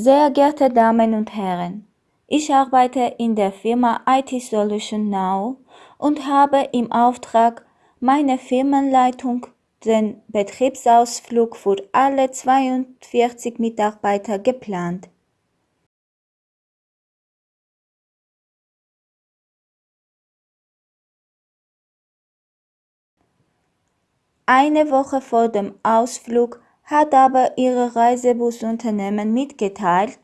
Sehr geehrte Damen und Herren, ich arbeite in der Firma IT Solution Now und habe im Auftrag meiner Firmenleitung den Betriebsausflug für alle 42 Mitarbeiter geplant. Eine Woche vor dem Ausflug hat aber Ihr Reisebusunternehmen mitgeteilt,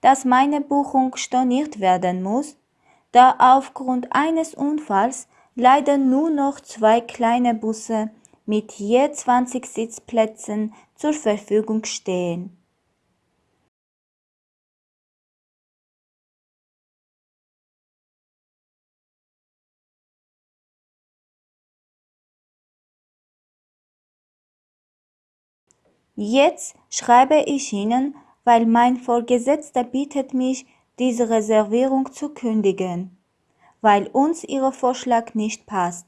dass meine Buchung storniert werden muss, da aufgrund eines Unfalls leider nur noch zwei kleine Busse mit je 20 Sitzplätzen zur Verfügung stehen. Jetzt schreibe ich Ihnen, weil mein Vorgesetzter bittet mich, diese Reservierung zu kündigen, weil uns Ihr Vorschlag nicht passt.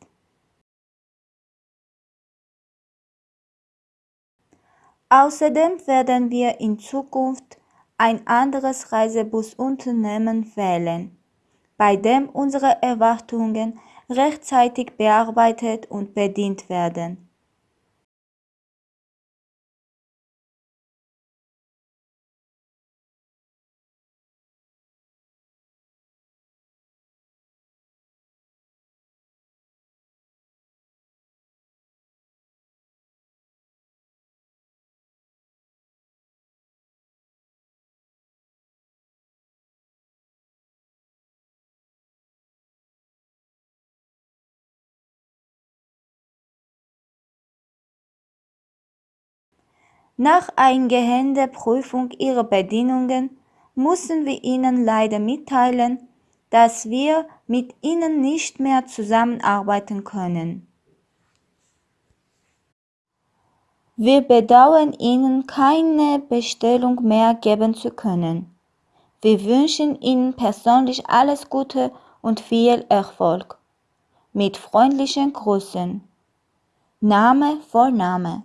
Außerdem werden wir in Zukunft ein anderes Reisebusunternehmen wählen, bei dem unsere Erwartungen rechtzeitig bearbeitet und bedient werden. Nach eingehender Prüfung Ihrer Bedingungen müssen wir Ihnen leider mitteilen, dass wir mit Ihnen nicht mehr zusammenarbeiten können. Wir bedauern Ihnen keine Bestellung mehr geben zu können. Wir wünschen Ihnen persönlich alles Gute und viel Erfolg. Mit freundlichen Grüßen. Name, Vorname.